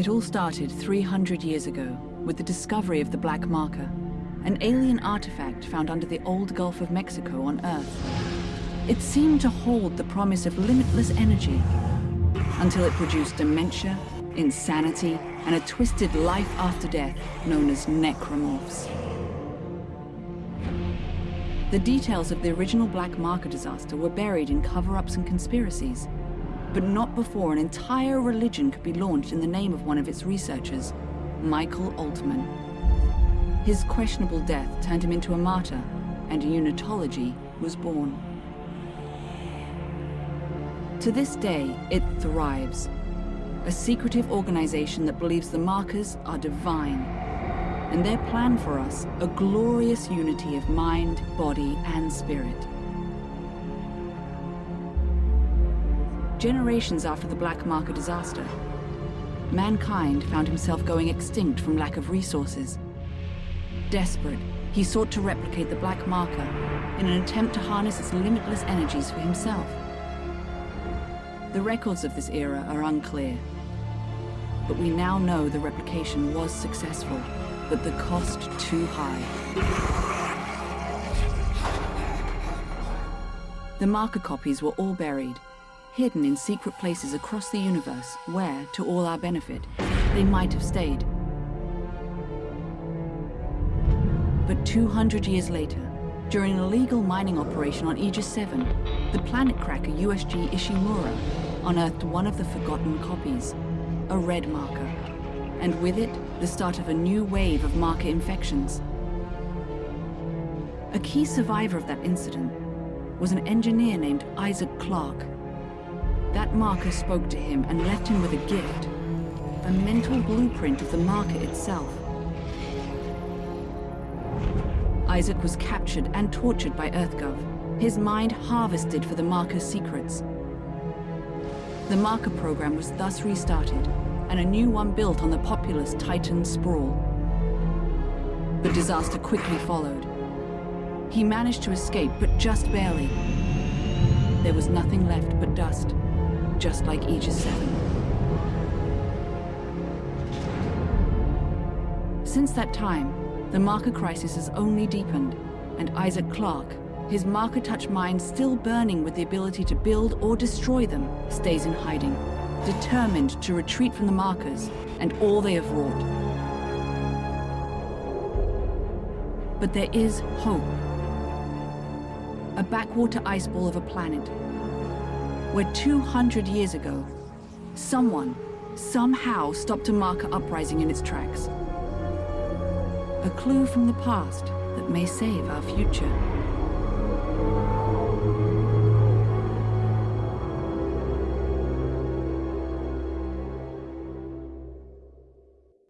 It all started 300 years ago with the discovery of the Black Marker, an alien artifact found under the old Gulf of Mexico on Earth. It seemed to hold the promise of limitless energy until it produced dementia, insanity, and a twisted life after death known as necromorphs. The details of the original Black Marker disaster were buried in cover-ups and conspiracies, but not before an entire religion could be launched in the name of one of its researchers, Michael Altman. His questionable death turned him into a martyr, and unitology was born. To this day, it thrives. A secretive organization that believes the markers are divine. And their plan for us, a glorious unity of mind, body, and spirit. Generations after the Black Marker disaster, mankind found himself going extinct from lack of resources. Desperate, he sought to replicate the Black Marker in an attempt to harness its limitless energies for himself. The records of this era are unclear, but we now know the replication was successful, but the cost too high. The marker copies were all buried, hidden in secret places across the universe where, to all our benefit, they might have stayed. But 200 years later, during an illegal mining operation on Aegis 7, the planet cracker USG Ishimura unearthed one of the forgotten copies, a red marker, and with it, the start of a new wave of marker infections. A key survivor of that incident was an engineer named Isaac Clarke. That marker spoke to him and left him with a gift, a mental blueprint of the marker itself. Isaac was captured and tortured by EarthGov, his mind harvested for the marker's secrets. The marker program was thus restarted, and a new one built on the populous Titan sprawl. The disaster quickly followed. He managed to escape, but just barely. There was nothing left but dust, just like Aegis 7. Since that time, the marker crisis has only deepened, and Isaac Clarke, his marker touch mind still burning with the ability to build or destroy them, stays in hiding, determined to retreat from the markers and all they have wrought. But there is hope. A backwater ice ball of a planet, where 200 years ago, someone, somehow stopped a marker uprising in its tracks. A clue from the past that may save our future.